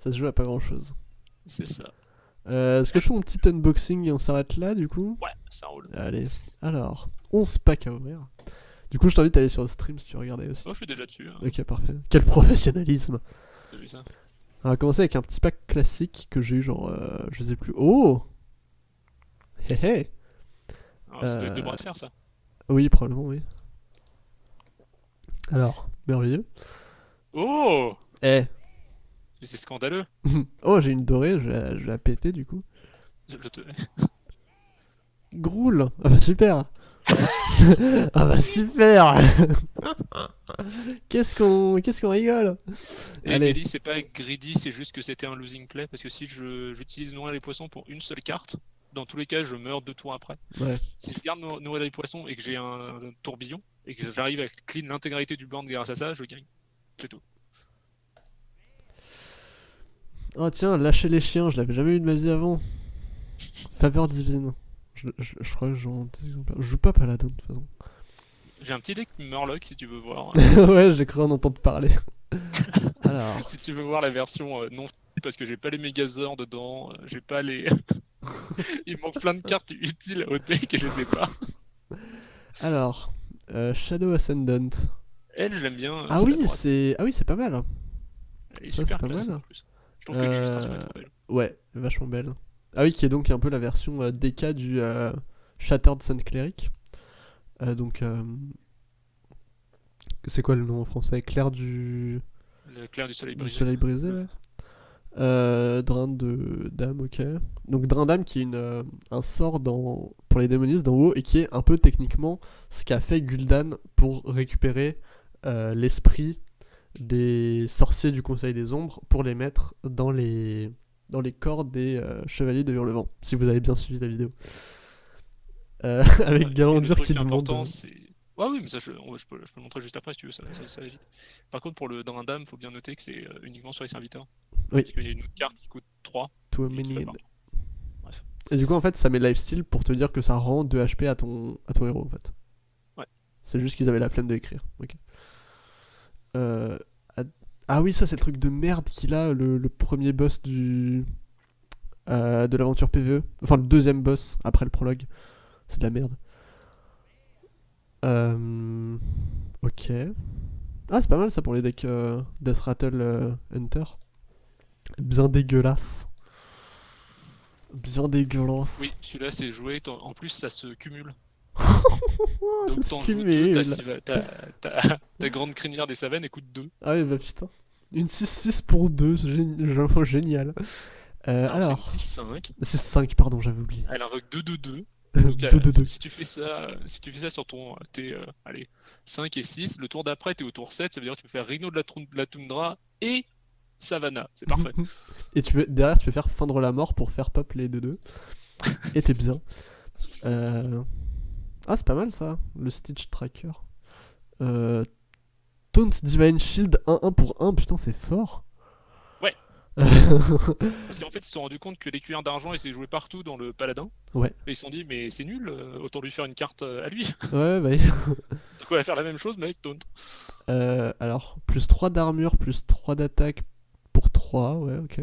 Ça se joue à pas grand chose. C'est ça. Euh, Est-ce que je fais mon petit unboxing et on s'arrête là du coup? Ouais, ça roule. Allez, alors, 11 packs à ouvrir. Du coup, je t'invite à aller sur le stream si tu regardais aussi. Oh, je suis déjà dessus. Hein. Ok, parfait. Quel professionnalisme T'as vu ça? On va commencer avec un petit pack classique que j'ai eu genre, euh, je sais plus. Oh Hé hé Alors, Ça doit être de Euh, bras de fer, ça. Oui, probablement, oui. Alors, merveilleux. Oh Eh Mais c'est scandaleux. Oh, j'ai une dorée, je vais, la- je vais la péter du coup. Je, je te... Groul Ah bah super Ah bah super Qu'est-ce qu'on qu'est-ce qu'on rigole Et Allez. C'est pas greedy, c'est juste que c'était un losing play. Parce que si j'utilise nourrir les poissons pour une seule carte, dans tous les cas, je meurs deux tours après. Ouais. Si je garde nour- nourrir les poissons et que j'ai un, tourbillon, et que j'arrive à clean l'intégralité du board grâce à ça, je gagne. C'est tout. Oh tiens, lâcher les chiens, je l'avais jamais eu de ma vie avant. Faveur divine. Je, je, je crois que j'en Je joue pas paladin de toute façon. J'ai un petit deck Murloc si tu veux voir. ouais, j'ai cru en entendre parler. Alors, si tu veux voir la version euh, non parce que j'ai pas les Megazords dedans, euh, j'ai pas les. Il manque plein de cartes utiles au deck et je les ai pas. alors, euh, Shadow Ascendant. Elle, je l'aime bien. euh, Ah oui, c'est ah oui, c'est pas mal. Elle est ça, super c'est pas classe mal. en plus. Je trouve que l'illustration est Euh, trop belle. Ouais, vachement belle. Ah oui, qui est donc un peu la version euh, DK du euh, Shattered Sun Cleric. Donc, c'est quoi le nom en français? Clair du, Le clair du soleil du brisé. soleil brisé, ouais. Euh, drain de dame, ok. Donc drain d'âme qui est une, euh, un sort dans, pour les démonistes d'en haut et qui est un peu techniquement ce qu'a fait Gul'dan pour récupérer euh, l'esprit des sorciers du Conseil des Ombres pour les mettre dans les, dans les corps des euh, chevaliers de Hurlevent, si vous avez bien suivi la vidéo. Euh, avec Ouais, Galandur qui demande... Ouais, oui, mais ça, je, je peux, je peux le montrer juste après si tu veux, ça, ça, ça va vite. Par contre, pour le drain d'âme, faut bien noter que c'est euh, uniquement sur les serviteurs. Oui. Parce qu'il y a une autre carte qui coûte 3. to a et. Bref. Et du coup, en fait, ça met lifesteal pour te dire que ça rend 2 HP à ton, à ton héros, en fait. Ouais. C'est juste qu'ils avaient la flemme de écrire. Ok. Euh, ah- oui, ça, c'est le truc de merde qu'il a, le, premier boss du. euh, de l'aventure PVE. Enfin, le deuxième boss après le prologue. C'est de la merde. Euh... Ok. Ah, c'est pas mal ça pour les decks euh, Death Rattle euh, Hunter. Bien dégueulasse. Bien dégueulasse. Oui, celui-là, c'est joué. En plus, ça se cumule. Oh, Donc, t'en joues ta, grande crinière des Savennes, elle coûte 2. Ah oui, bah putain. Une 6-6 pour 2, c'est gé- génial. Euh, alors, 6-5. c'est 5, pardon, j'avais oublié. Elle invoque 2-2-2. Donc, euh, 2-2-2. si tu fais ça, si tu fais ça sur ton, tes, euh, allez, 5 et 6, le tour d'après, t'es au tour 7, ça veut dire que tu peux faire Rhino de la, de la Toundra et Savannah. C'est parfait. Et tu peux, derrière, tu peux faire feindre la mort pour faire pop les 2-2. Et c'est bien. Euh... Ah, c'est pas mal ça, le Stitch Tracker. Euh... Taunt Divine Shield 1-1 pour 1, putain, c'est fort. Ouais. ouais, Parce qu'en fait, ils se sont rendus compte que les cuillères d'argent étaient jouées partout dans le paladin. Ouais. Et ils se sont dit, mais c'est nul, euh, autant lui faire une carte euh, à lui. bah. Donc on va faire la même chose, mais avec Taunt. Euh, alors, plus 3 d'armure, plus 3 d'attaque pour 3, ouais, ok.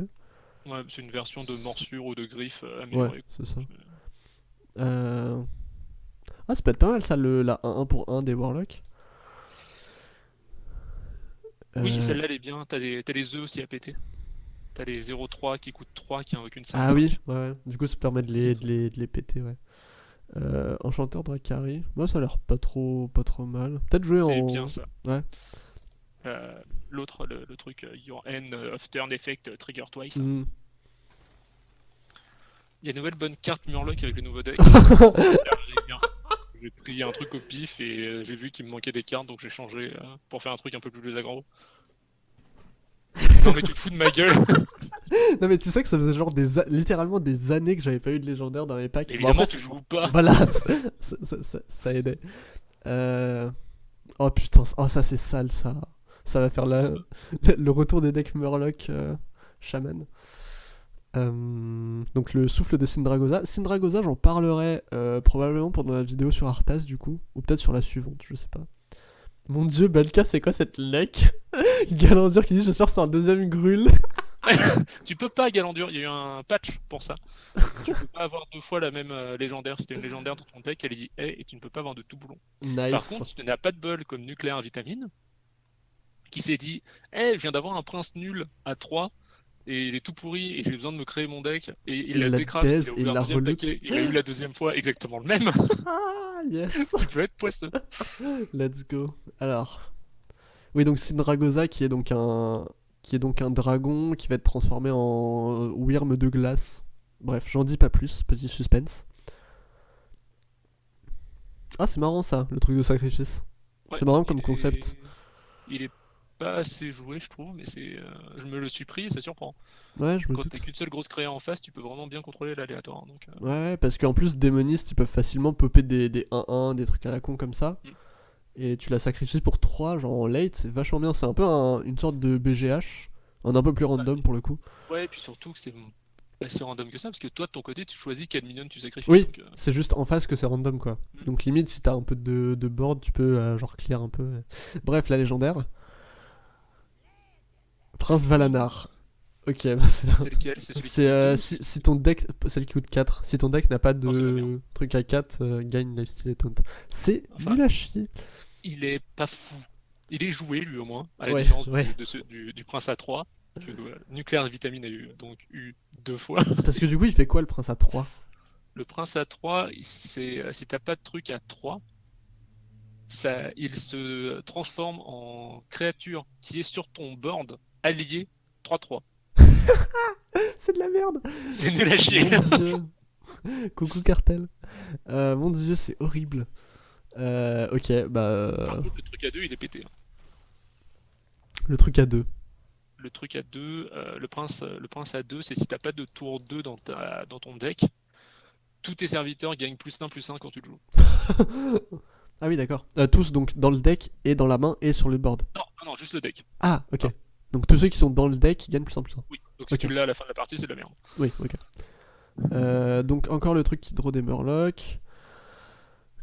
Ouais, c'est une version de morsure ou de griffe euh, Ouais, améliorée. c'est ça. Euh... Ah, ça peut être pas mal ça, le, la 1-1 pour 1 des Warlocks. Oui, Euh, celle-là, elle est bien. T'as des- t'as œufs aussi à péter. T'as les 0-3 qui coûtent 3, qui invoquent une 5. Ah oui, ouais, ouais. Du coup, ça permet de les, de les, de les péter, ouais. Euh, Enchanteur Dracari. Moi, ça a l'air pas trop, pas trop mal. Peut-être jouer C'est en. bien ça. Ouais. Euh, L'autre, le, le truc, euh, Your End of Turn Effect Trigger Twice. Hmm. Il y a une nouvelle bonne carte Murloc avec le nouveau deck. J'ai pris un truc au pif et euh, j'ai vu qu'il me manquait des cartes donc j'ai changé euh, pour faire un truc un peu plus aggro. non mais tu te fous de ma gueule Non, mais tu sais que ça faisait genre des littéralement des années que j'avais pas eu de légendaire dans mes packs. Bon, Évidemment après, tu joues pas Voilà, ça, ça- ça- ça aidait. Euh... Oh putain, oh ça c'est sale ça. Ça va faire la... le retour des decks Murloc euh, Shaman. Euh, donc le souffle de Syndragosa. Syndragosa, j'en parlerai euh, probablement pendant la vidéo sur Arthas du coup, ou peut-être sur la suivante, je sais pas. Mon dieu, Balka, c'est quoi cette luck Galandur qui dit J'espère que c'est un deuxième grul. tu peux pas Galandur, il y a eu un patch pour ça. tu peux pas avoir deux fois la même euh, légendaire. C'était une légendaire dans ton deck, elle dit hey, et tu ne peux pas avoir de tout boulon. Nice. Par contre, si tu n'as pas de bol comme nucléaire vitamine, qui s'est dit hey, je viens d'avoir un prince nul à 3 et il est tout pourri et j'ai besoin de me créer mon deck et il, Il l'a il a et l'a paquet, il a eu la deuxième fois exactement le même. Ah, yes. tu peux être poisseux. Let's go. Alors. Oui, donc Syndragosa qui est donc un qui est donc un dragon qui va être transformé en Wyrm de glace. Bref, j'en dis pas plus, petit suspense. Ah, c'est marrant ça, le truc de sacrifice. Ouais, C'est marrant comme concept. est- Il est pas assez joué, je trouve, mais c'est. euh, Je me le suis pris et ça surprend. Ouais, je me Quand t'as qu'une seule grosse créa en face, tu peux vraiment bien contrôler l'aléatoire. Donc, euh, Ouais, parce qu'en plus, démonistes, ils peuvent facilement popper des, des 1-1, des trucs à la con comme ça. Mm. Et tu la sacrifies pour 3, genre en late, c'est vachement bien. C'est un peu un- une sorte de BGH, en un peu plus random pour le coup. Ouais, et puis surtout que c'est pas si random que ça, parce que toi de ton côté, tu choisis quel minion tu sacrifies. Oui. euh, C'est juste en face que c'est random quoi. Mm. Donc limite, si t'as un peu de, de board, tu peux genre clear un peu. Bref, la légendaire. Prince Valanar. Ok, bah c'est. c'est lequel? C'est euh, si, si ton deck, celle qui coûte 4, si ton deck n'a pas de truc à 4, euh, gagne lifesteal et taunt. C'est Enfin, nul à chier. Il est pas fou. Il est joué lui au moins, à la Ouais, différence du- ouais. de ce- du, du prince A3. Que, euh, Nucléaire Vitamine a eu, donc eu deux fois. Parce que du coup, il fait quoi le prince à 3 Le prince A3, c'est euh, si t'as pas de truc à 3, ça, il se transforme en créature qui est sur ton board allié 3-3. C'est de la merde C'est nul à chier. Coucou cartel. Euh, mon dieu, c'est horrible. Euh, ok, bah. Par euh, contre, le truc à 2, il est pété. hein. le truc à 2. Le truc à 2, le, prince, le prince à 2, c'est si t'as pas de tour 2 dans, ta, dans ton deck, tous tes serviteurs gagnent plus 1 plus 1 quand tu le joues. Ah oui, d'accord. Euh, tous donc dans le deck et dans la main et sur le board. Non, non, non, juste le deck. Ah, ok. Ah. Donc tous ceux qui sont dans le deck gagnent plus en plus. Oui, donc si tu l'as à la fin de la partie, c'est de la merde. Oui, ok. Euh, donc encore le truc qui draw des Murlocs.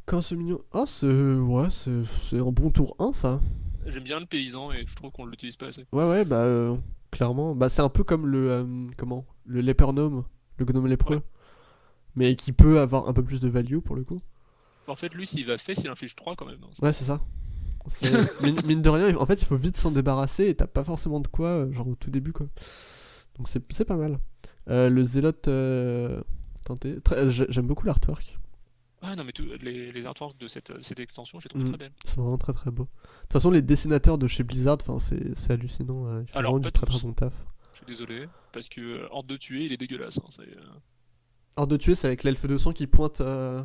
Quand ce mignon. Oh, c'est. Ouais, c'est c'est un bon tour 1 ça. J'aime bien le paysan et je trouve qu'on l'utilise pas assez. Ouais, ouais, bah euh, clairement. Bah c'est un peu comme le. euh, comment? Le léper gnome. Le gnome lépreux. Ouais. Mais qui peut avoir un peu plus de value pour le coup. En fait, lui, s'il va fait, il inflige 3 quand même. hein. Ouais, c'est ça. Mine, mine de rien, en fait, il faut vite s'en débarrasser et t'as pas forcément de quoi, euh, genre au tout début, quoi. Donc c'est c'est pas mal. Euh, le zélote. Euh... J'ai- J'aime beaucoup l'artwork. Ah non, mais tout- les, les artworks de cette, cette extension, je les trouve Mm. très belles. C'est vraiment très très beau. De toute façon, les dessinateurs de chez Blizzard, enfin, c'est c'est hallucinant. euh, Ils font Alors, vraiment pas du très très bon taf. Je suis désolé, parce que euh, Horde de tuer, il est dégueulasse. hein, euh, Hors de tuer, c'est avec l'elfe de sang qui pointe. euh,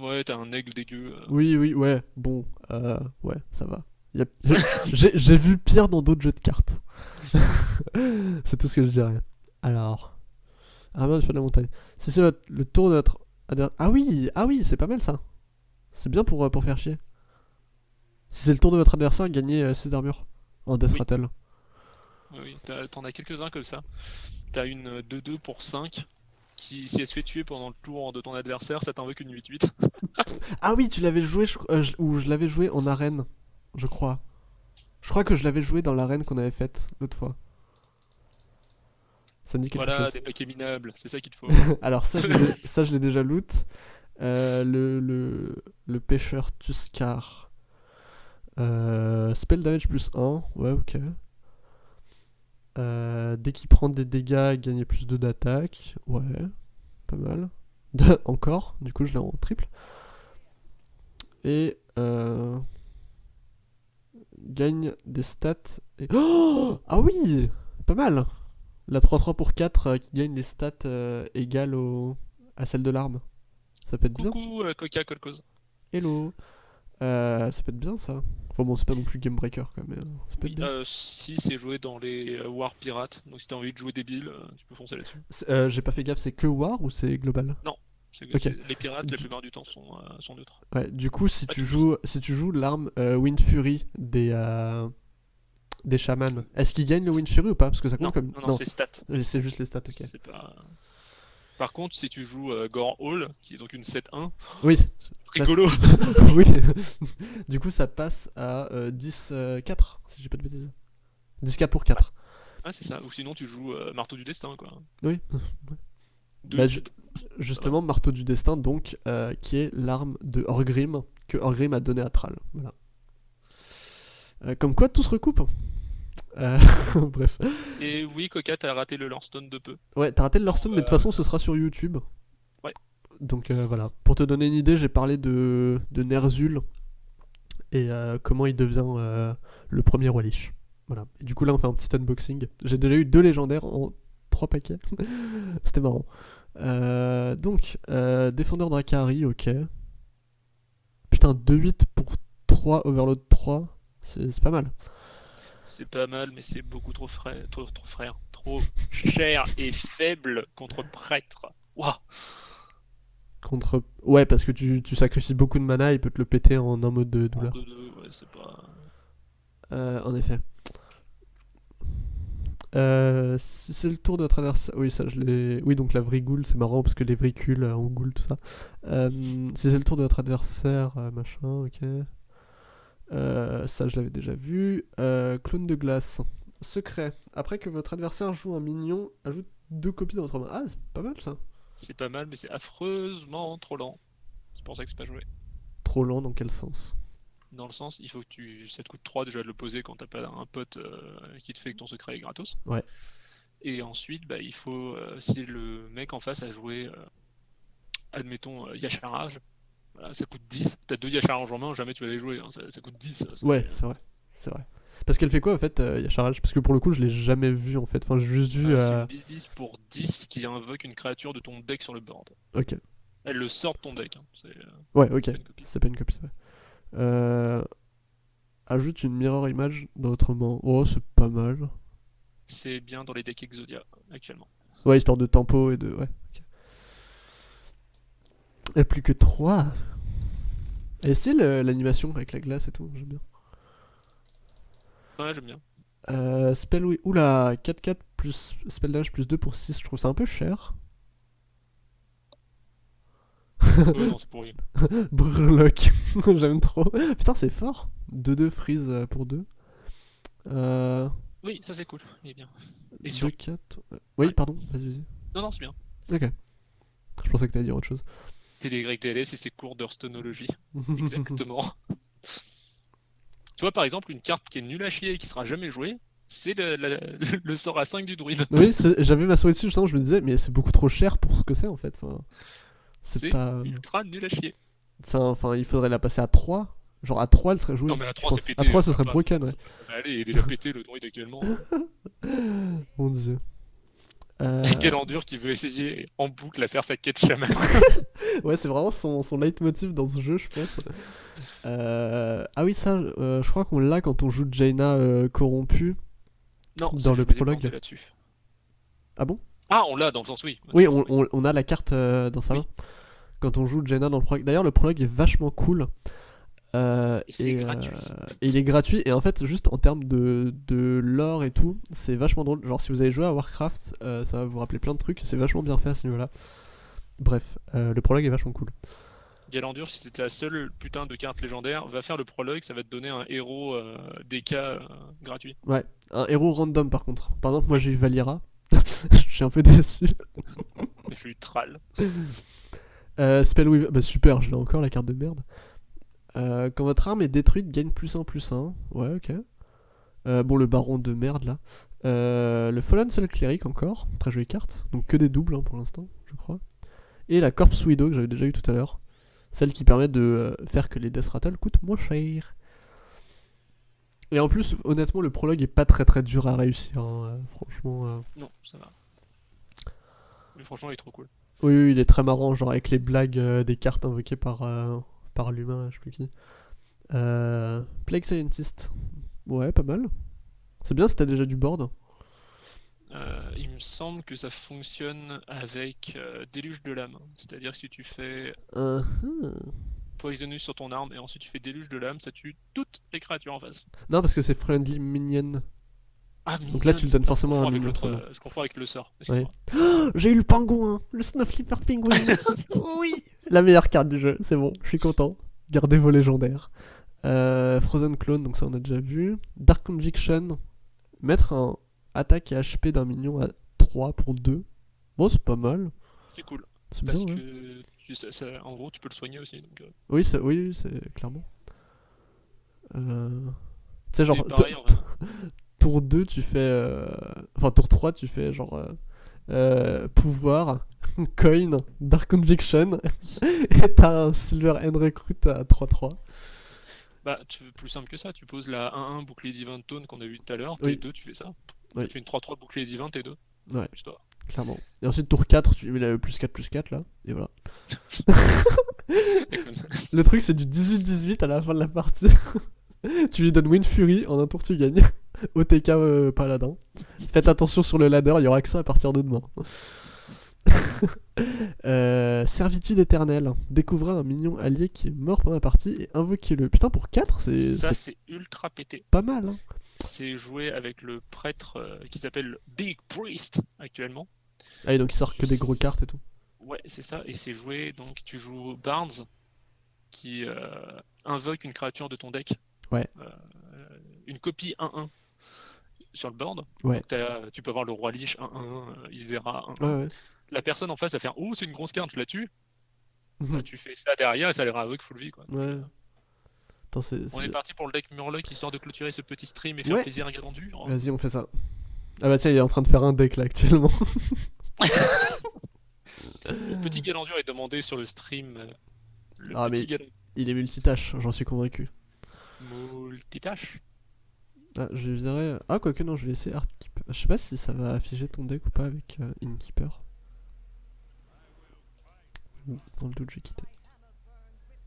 Ouais, t'as un aigle dégueu. euh. Oui, oui, ouais, bon, euh, ouais, ça va. Y a- J'ai j'ai vu pire dans d'autres jeux de cartes. c'est tout ce que je dirais. Alors, armure du feu de la montagne. Si c'est votre- le tour de notre adver- Ah oui, ah oui, c'est pas mal ça. C'est bien pour, euh, pour faire chier. Si c'est le tour de votre adversaire, gagnez 6 d'armure en Death Oui. Rattle. Oui, oui, t'as- t'en as quelques-uns comme ça. T'as une euh, 2-2 pour 5 qui, si elle se fait tuer pendant le tour de ton adversaire, ça t'invoque une 8-8. Ah oui, tu l'avais joué, je- euh, je- ou je l'avais joué en arène, je crois. Je crois que je l'avais joué dans l'arène qu'on avait faite l'autre fois. Ça me dit quelque voilà, chose. des paquets minables, c'est ça qu'il te faut. Alors ça, je l'ai- ça, je l'ai déjà loot. Euh, le, le, le pêcheur Tuscar. Euh, spell damage plus 1. Ouais, ok. Euh, dès qu'il prend des dégâts, gagner plus 2 d'attaque. Ouais, pas mal. Encore, du coup je l'ai en triple. Et euh, gagne des stats. Et... Oh ah oui Pas mal La 3-3 pour 4 euh, qui gagne les stats euh, égales au... à celle de l'arme. Ça peut être bien. Coucou euh, Coca. Hello Euh, Ça peut être bien ça. Enfin bon, c'est pas non plus Game Breaker quoi, mais euh, ça peut être Oui, bien. euh, si c'est joué dans les War Pirates, donc si t'as envie de jouer débile, tu peux foncer là-dessus. Euh, J'ai pas fait gaffe, c'est que War ou c'est global? C'est- Ok. c'est- Les pirates, la plupart du temps, sont, sont neutres. Ouais, du coup, si Pas tu joues, si tu joues l'arme Wind Fury des des chamans, est-ce qu'ils gagnent le Wind Fury ou pas? Parce que ça compte Non, comme non, non, c'est stats. C'est juste les stats, ok. C'est pas... Par contre, si tu joues euh, Gore Hall, qui est donc une 7-1, Oui, c'est rigolo. oui. du coup, ça passe à euh, 10-4, si j'ai pas de bêtises. 10-4 pour 4. Ah, c'est ça. Ou sinon, tu joues euh, Marteau du Destin, quoi. Oui. Bah. Justement, Marteau du Destin, donc, euh, qui est l'arme de Orgrim que Orgrim a donné à Thrall. Voilà. Euh, comme quoi, tout se recoupe. Euh, bref. Et oui, Coca, t'as raté le Lordstone de peu. Ouais, t'as raté le Lordstone, mais de toute Euh, façon, ce sera sur YouTube. Ouais. Donc euh, voilà. Pour te donner une idée, j'ai parlé de, de Ner'zhul et comment il devient le premier roi Lich. Voilà. Et du coup, là, on fait un petit unboxing. J'ai déjà eu deux légendaires en trois paquets. C'était marrant. Donc, défendeur Drakari, ok. Putain, 2-8 pour 3 Overload 3. C'est c'est pas mal. C'est pas mal, mais c'est beaucoup trop frère, trop, trop frère, trop cher et faible contre prêtre. Waouh. Contre... Ouais, parce que tu, tu sacrifies beaucoup de mana, il peut te le péter en un mode de douleur. Deux, deux, ouais, c'est pas. Euh, en effet. Euh, si c'est le tour de notre adversaire. Oui, ça je l'ai. Oui, donc la vrigoule, c'est marrant parce que les vricules euh, en goule, tout ça. Euh, si c'est le tour de notre adversaire, euh, machin, ok. Euh, ça je l'avais déjà vu. Euh, clone de glace. Secret. Après que votre adversaire joue un mignon, ajoute deux copies dans votre main. Ah, c'est pas mal ça. C'est pas mal, mais c'est affreusement trop lent. C'est pour ça que c'est pas joué. Trop lent dans quel sens? Dans le sens, il faut que tu. Ça te coûte 3 déjà de le poser quand t'as pas un pote euh, qui te fait que ton secret est gratos. Ouais. Et ensuite, bah, il faut. euh, si le mec en face a joué. euh, admettons, Yacharage. Voilà, ça coûte 10. T'as deux Yacharage en main, jamais tu vas les jouer. hein, Ça, ça coûte 10. ça, c'est- Ouais, c'est vrai. C'est vrai. Parce qu'elle fait quoi en fait, euh, Yasharaj Parce que pour le coup, je l'ai jamais vu en fait. Enfin, j'ai juste vu. Euh, euh, C'est une 10-10 pour 10 qui invoque une créature de ton deck sur le board. Ok. Elle le sort de ton deck. hein, euh, Ouais, ok. C'est pas une copie, ouais. Euh, Ajoute une mirror image dans votre main. Oh, c'est pas mal. C'est bien dans les decks Exodia actuellement. Ouais, histoire de tempo et de. Ouais. Et plus que 3. Et euh, l'animation avec la glace et tout, j'aime bien. Ouais, j'aime bien. Euh, spell, oui. Oula, 4-4 plus spell damage plus 2 pour 6, je trouve ça un peu cher. Ouais, non, c'est pourri. Brlock, j'aime trop. Putain, c'est fort. 2-2 freeze euh, pour 2. Euh, Oui, ça c'est cool. Il est bien. Et 2, sur... 4. euh, Oui, Ouais. pardon, vas-y, vas-y. Non, non, c'est bien. Ok. Je pensais que t'allais dire autre chose. TDYTLS et ses cours d'heurstonologie. Exactement. tu vois, par exemple, une carte qui est nulle à chier et qui sera jamais jouée, c'est le, sort à 5 du druide. oui, j'avais ma souris dessus justement, je me disais, mais c'est beaucoup trop cher pour ce que c'est en fait. Enfin, c'est pas. ultra nul à chier. un- Enfin, il faudrait la passer à 3. Genre à 3, elle serait jouée. Non, mais à je 3, c'est pété. À 3, ce ça serait broken, ouais. Ça aller, il est déjà pété le druide actuellement. Mon dieu. Euh, Et Galandur qui veut essayer en boucle à faire sa quête chaman. Ouais, c'est vraiment son, son leitmotiv dans ce jeu, je pense. Euh, Ah oui, ça, euh, je crois qu'on l'a quand on joue Jaina euh, corrompue. Non, Dans le prologue. là-dessus. Ah bon? Ah, on l'a dans le sens oui. Oui, on, on- on a la carte dans sa Oui. main. Quand on joue Jaina dans le prologue. D'ailleurs, le prologue est vachement cool. Euh, Et euh, gratuit. et il est gratuit. Et en fait, juste en termes de, de lore et tout, c'est vachement drôle. Genre, si vous avez joué à Warcraft, euh, ça va vous rappeler plein de trucs. C'est vachement bien fait à ce niveau-là. Bref, euh, le prologue est vachement cool. Galandur, si c'était la seule putain de carte légendaire, va faire le prologue, ça va te donner un héros euh, DK euh, gratuit. Ouais, un héros random par contre. Par exemple, moi j'ai eu Valira. Je suis un peu déçu. Mais je suis Thrall. Euh, Spellweaver, bah super, je l'ai encore la carte de merde. Euh, quand votre arme est détruite, gagne plus 1 plus 1. Ouais, ok. Euh, bon, le baron de merde là. Euh, le Fallen Soul Cleric encore, très jolie carte. Donc que des doubles hein, pour l'instant, je crois. Et la Corpse Widow que j'avais déjà eu tout à l'heure. Celle qui permet de faire que les Death Rattle coûtent moins cher. Et en plus, honnêtement, le prologue est pas très très dur à réussir. hein, franchement. Non, ça va. Mais franchement, il est trop cool. Oui, oui, il est très marrant, genre avec les blagues des cartes invoquées par, par l'humain, je sais plus qui. Euh, Plague Scientist. Ouais, pas mal. C'est bien si t'as déjà du board. Euh, il me semble que ça fonctionne avec euh, Déluge de l'âme. C'est-à-dire que si tu fais Uh -huh. Poisonous sur ton arme et ensuite tu fais Déluge de l'âme, ça tue toutes les créatures en face. Non, parce que c'est Friendly Minion. Ah, Donc là, tu le donnes forcément à un avec ça va. euh, Je confonds avec le sort. Ouais. J'ai eu le pingouin, le Snowflipper Penguin. oui. La meilleure carte du jeu, c'est bon, je suis content. Gardez vos légendaires. Euh, Frozen Clone, donc ça on a déjà vu. Dark Conviction, mettre un, attaque et HP d'un minion à 3 pour 2. Bon, c'est pas mal. C'est cool. C'est Parce bien, ouais. que tu- ça- ça- en gros, tu peux le soigner aussi. Donc, euh, Oui, c'est oui, clairement. Euh... Tu sais, genre, tour 2, tu fais. euh, Enfin, tour 3, tu fais genre. euh, euh, pouvoir, coin, Dark Conviction, et t'as un Silver End Recruit à 3-3. Bah, tu veux plus simple que ça. Tu poses la 1-1 bouclier divin de taunt qu'on a vu tout à l'heure. Oui. T2, tu fais ça. Oui. Tu fais une 3-3 bouclier divin, T2. Ouais. Histoire. Clairement. Et ensuite, tour 4, tu mets le plus 4 plus 4 là, et voilà. Le truc, c'est du 18-18 à la fin de la partie. tu lui donnes Wind Fury, en un tour, tu gagnes. OTK euh, Paladin. Faites attention sur le ladder, il y aura que ça à partir de demain. Euh, servitude éternelle. Découvrez un mignon allié qui est mort pendant la partie et invoquez-le. Putain, pour 4, c'est Ça, c'est ultra pété. pas mal. Hein. C'est joué avec le prêtre euh, qui s'appelle Big Priest actuellement. Ah, et donc il sort que des gros cartes et tout. Ouais, c'est ça. Et c'est joué, donc tu joues Barnes qui euh, invoque une créature de ton deck. Ouais. Une copie 1-1 sur le board. Ouais. Donc, tu peux avoir le roi Lich 1-1, euh, Isera 1-1. Ouais, ouais. La personne en face va faire Oh, c'est une grosse carte, je la tue. Mhm. Bah, tu fais ça derrière et ça les invoque full vie. Quoi. Attends, c'est On est parti pour le deck Murloc histoire de clôturer ce petit stream et faire plaisir à Galandu. Vas-y, on fait ça. Ah bah tiens, il est en train de faire un deck là actuellement. Le petit Galandur est demandé sur le stream. euh, Le Ah, petit mais- Il est multitâche, j'en suis convaincu. multitâche. Ah, je dirais. Ah, quoique non, je vais laisser Artkeeper. Je sais pas si ça va afficher ton deck ou pas avec euh, Innkeeper. Dans le doute, j'ai quitté.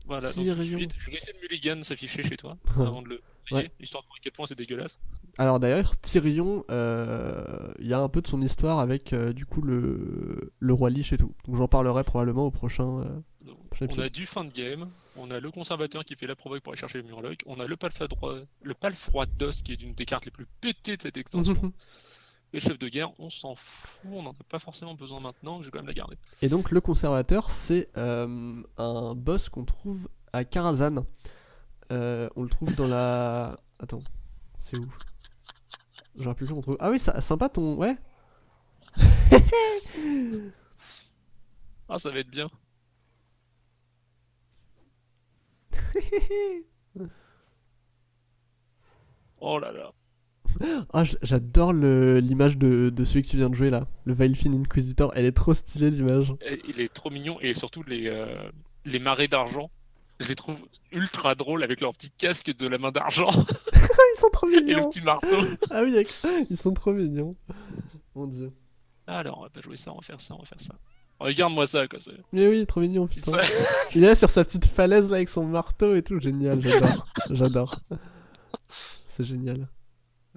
Voilà, donc tout de Tyrion. suite, je vais de mulligan s'afficher chez toi avant de le Ouais. histoire de voir à quel point c'est dégueulasse. Alors d'ailleurs, Tyrion, euh, il y a un peu de son histoire avec euh, du coup le, le roi Lich et tout. Donc j'en parlerai probablement au prochain. On a du fin de game, on a le conservateur qui fait la provoque pour aller chercher le Murloc, on a le palfadroit, le palfroid d'os qui est d'une des cartes les plus pétées de cette extension. Et le chef de guerre, on s'en fout, on n'en a pas forcément besoin maintenant, je vais quand même la garder. Et donc le conservateur, c'est euh, un boss qu'on trouve à Karazhan. Euh, on le trouve dans la... Attends, c'est où? J'aurais plus on trouve... Ah oui, ça, sympa ton... Ouais Ah, ça va être bien. Oh là là. Ah, j'adore l'image de, de celui que tu viens de jouer là. Le Vilefin Inquisitor, elle est trop stylée l'image. Il est trop mignon et surtout les, euh, les marées d'argent. Je les trouve ultra drôles avec leur petit casque de la main d'argent Ils sont trop et le mignons petit marteau. Ah oui, ils sont trop mignons. Mon dieu. Alors, on va pas jouer ça, on va faire ça, on va faire ça. Regarde-moi ça, quoi. Mais oui, trop mignon, putain. Il est là sur sa petite falaise là avec son marteau et tout, génial, j'adore. J'adore. C'est génial.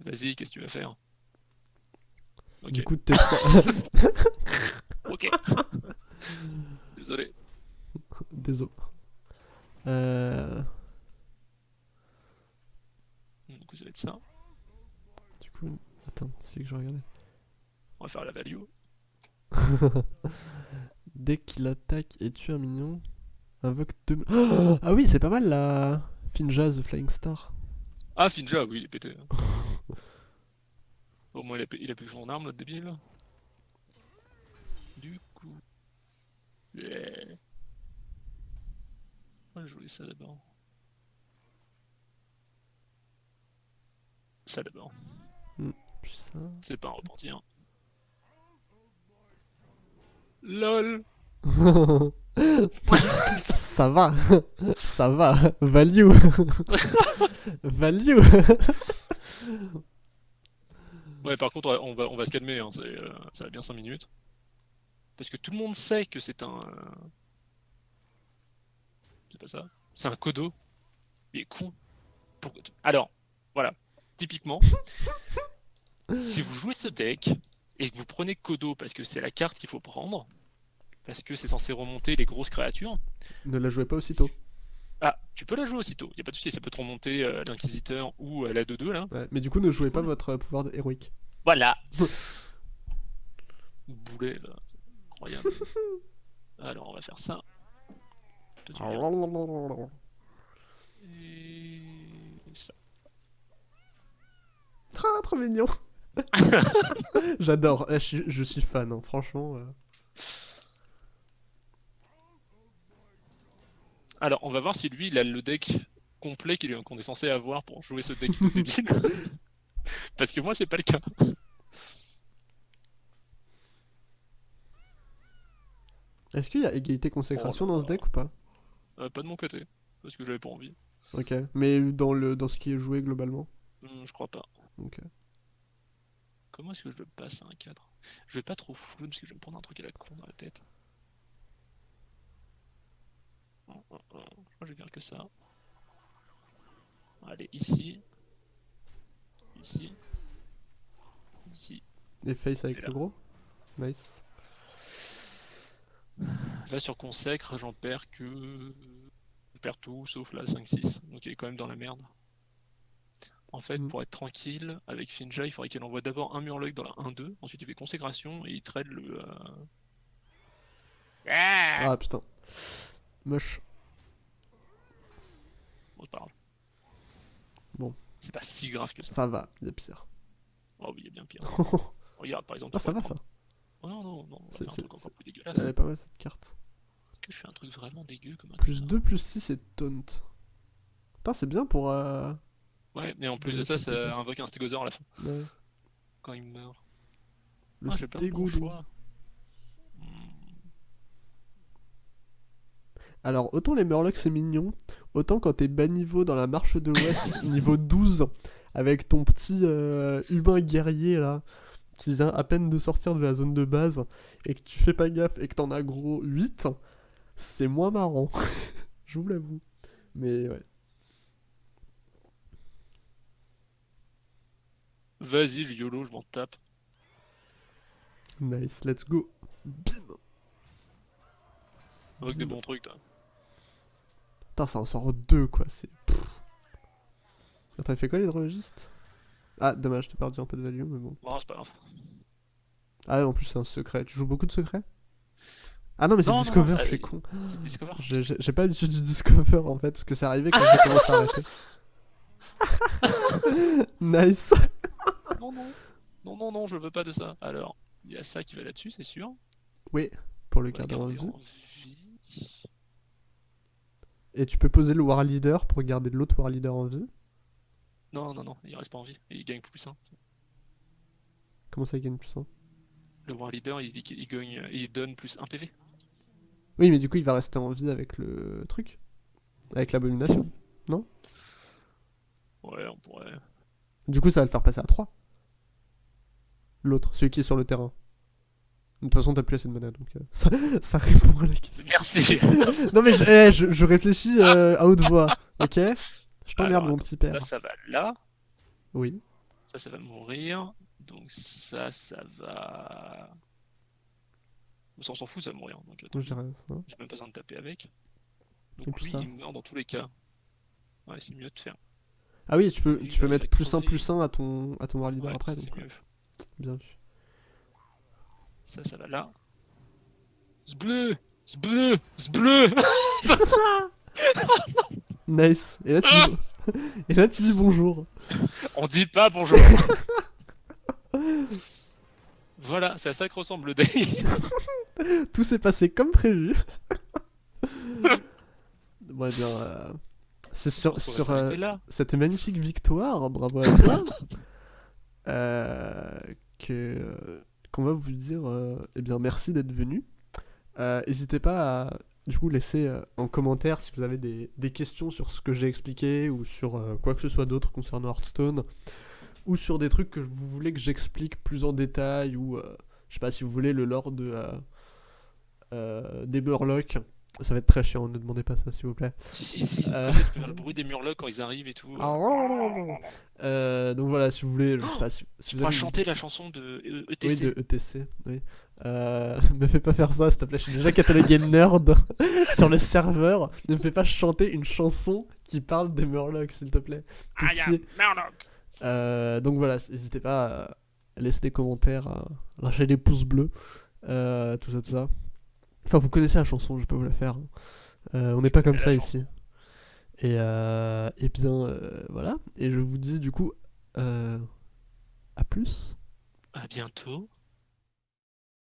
Vas-y, qu'est-ce que tu vas faire? Du coup, t'es ok. Désolé. Désolé. Euh, Du coup, ça va être ça. du coup, attends, c'est celui que je regardais. On va faire la value. Dès qu'il attaque et tue un minion, invoque deux. Oh ah oui, c'est pas mal la Finjaz the Flying Star. Ah, Finja, oui, il est pété. Au moins, il a, pu- il a plus son arme, notre débile. Du coup. Yeah. On va jouer ça d'abord. Ça d'abord. Ça. C'est pas un repentir. LOL ça va, ça va, value, value. Ouais, par contre, on va, on va se calmer, hein, euh, ça va bien 5 minutes. Parce que tout le monde sait que c'est un. euh, C'est pas ça. C'est un codo. Il est con. Alors, voilà. Typiquement, si vous jouez ce deck et que vous prenez Kodo parce que c'est la carte qu'il faut prendre, parce que c'est censé remonter les grosses créatures, ne la jouez pas aussitôt. ah, tu peux la jouer aussitôt. Y a pas de souci, ça peut te remonter euh, l'Inquisiteur ou euh, la 2-2 là. Ouais, mais du coup, ne jouez pas votre euh, pouvoir héroïque. Voilà. Boulet, là. c'est Incroyable. Alors, on va faire ça. Et ça. Ah, trop mignon. J'adore, Eh, je, suis- je suis fan, hein, franchement. euh. Alors, on va voir si lui, il a le deck complet qu'on est censé avoir pour jouer ce deck débile. Parce que moi, c'est pas le cas. Est-ce qu'il y a égalité consécration Oh dans ce deck ou pas? Euh, pas de mon côté, parce que j'avais pas envie. Ok, mais dans, le, dans ce qui est joué globalement? Hum, je crois pas. Ok. Comment est-ce que je le passe à un 4 Je vais pas trop flou parce que je vais me prendre un truc à la con dans la tête. Je crois que je vais faire que ça. Allez, ici. Ici. Ici. Et face avec Et le gros? Nice. Là sur consacre, j'en perds que. Je perds tout sauf la 5-6. Donc il est quand même dans la merde. En fait, Mm. pour être tranquille, avec Finja, il faudrait qu'elle envoie d'abord un Murloc dans la 1-2, ensuite il fait consécration et il trade le. euh, Ah putain. Moche. Bon, c'est pas grave. Bon. C'est pas si grave que ça. Ça va, il y a pire. Oh oui, il y a bien pire. ah, Regarde, par exemple. tu ça va ça. Oh non, non, non, on va C'est- faire un truc encore plus Elle dégueulasse. est pas mal cette carte. Que je fais un truc vraiment dégueu comme un Plus connard. 2, plus 6 et taunt. Putain, c'est bien pour. euh, Ouais, mais en plus de ça, c'est ça invoque un stégosaure à la fin, ouais. quand il meurt. Le Ah, bon. Hmm. Alors, autant les Murlocs c'est mignon, autant quand t'es bas niveau dans la marche de l'Ouest, niveau 12, avec ton petit euh, humain guerrier là, qui vient à peine de sortir de la zone de base, et que tu fais pas gaffe et que t'en as gros 8, c'est moins marrant. Je vous l'avoue. Mais ouais. Vas-y, le YOLO, je m'en tape. Nice, let's go. Bim Avec des bons trucs, toi. Putain, ça en sort deux quoi, c'est. Attends, il fait quoi l'hydrologiste? Ah, dommage, t'as perdu un peu de value, mais bon. Bon, c'est pas grave. Ah, en plus, c'est un secret. Tu joues beaucoup de secrets? Ah non, mais c'est Non, non, Discover, je suis con. C'est Discover. J'ai pas l'habitude du Discover en fait, parce que c'est arrivé quand j'ai commencé à arrêter. nice. Non, non. Non, non, non, je veux pas de ça. Alors, il y a ça qui va là-dessus, c'est sûr. Oui, pour le garder en garder vie. en vie. Et tu peux poser le War Leader pour garder l'autre War Leader en vie? Non, non, non, il reste pas en vie. Et il gagne plus 1. Comment ça il gagne plus 1 Le War Leader, il dit qu'il gagne, il donne plus 1 PV. Oui, mais du coup, il va rester en vie avec le truc. Avec l'abomination. Ouais, on pourrait. Du coup, ça va le faire passer à 3. L'autre, celui qui est sur le terrain. De toute façon, t'as plus assez de mana, donc euh, ça, ça répond à la question. Merci. Non mais je, eh, je, je réfléchis euh, à haute voix, ok? Je t'emmerde mon petit père. Là, ça va là. Oui. Ça, ça va mourir. Donc ça, ça va. On s'en fout, ça va mourir. Donc attends, ça. j'ai même pas besoin de taper avec. Donc lui, ça. il meurt dans tous les cas. Ouais, c'est mieux de faire. Ah oui, tu peux, tu peux mettre plus 1 crever. plus 1 à ton, à ton War Leader Ouais, après, ça, donc. Bien vu. Ça, ça va là. Ce bleu Ce bleu Ce bleu Nice. Et là tu Ah dis, et là, tu dis bonjour. On dit pas bonjour Voilà, c'est à ça que ressemble le deck. Tout s'est passé comme prévu. bon, eh bien, euh, c'est sur, sur euh, cette magnifique victoire, bravo à toi, que euh, qu'on va vous dire, euh, eh bien, merci d'être venu. Euh, N'hésitez pas à du coup laisser euh, en commentaire si vous avez des, des questions sur ce que j'ai expliqué ou sur euh, quoi que ce soit d'autre concernant Hearthstone ou sur des trucs que vous voulez que j'explique plus en détail ou euh, je sais pas si vous voulez le lore de euh, euh, des Murlocs. Ça va être très chiant, ne demandez pas ça s'il vous plaît. Si, si, si. Euh. Tu peux faire le bruit des murlocs quand ils arrivent et tout. Euh, donc voilà, si vous voulez, je sais pas si, si Tu vous avez- chanter la chanson de E- Oui, ETC. de ETC, oui. Euh, me fais pas faire ça, s'il te plaît, je suis déjà catalogué nerd sur le serveur. Ne me fais pas chanter une chanson qui parle des Murlocs, s'il te plaît. Pitié. Euh, donc voilà, n'hésitez pas à laisser des commentaires, à lâcher des pouces bleus, euh, tout ça, tout ça. Enfin, vous connaissez la chanson, je peux vous la faire. hein. Euh, on n'est pas comme ça ici. Et, euh, et bien, euh, voilà. Et je vous dis du coup, euh, à plus. À bientôt.